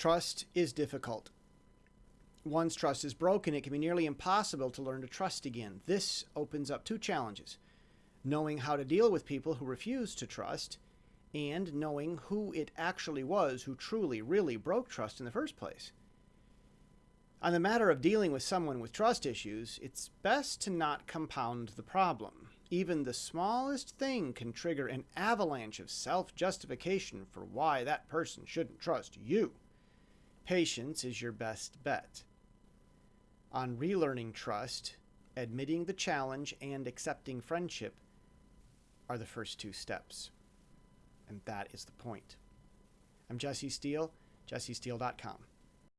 Trust is difficult. Once trust is broken, it can be nearly impossible to learn to trust again. This opens up two challenges knowing how to deal with people who refuse to trust, and knowing who it actually was who truly, really broke trust in the first place. On the matter of dealing with someone with trust issues, it's best to not compound the problem. Even the smallest thing can trigger an avalanche of self justification for why that person shouldn't trust you. Patience is your best bet. On relearning trust, admitting the challenge and accepting friendship are the first two steps. And that is the point. I'm Jesse Steele, jessesteele.com.